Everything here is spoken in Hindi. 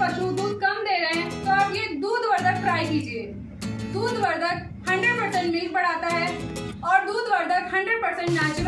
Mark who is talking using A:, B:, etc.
A: पशु दूध कम दे रहे हैं तो आप ये दूध वर्धक ट्राई कीजिए। दूध वर्धक 100% मिल्क बढ़ाता है और दूध वर्धक 100% नेचुरल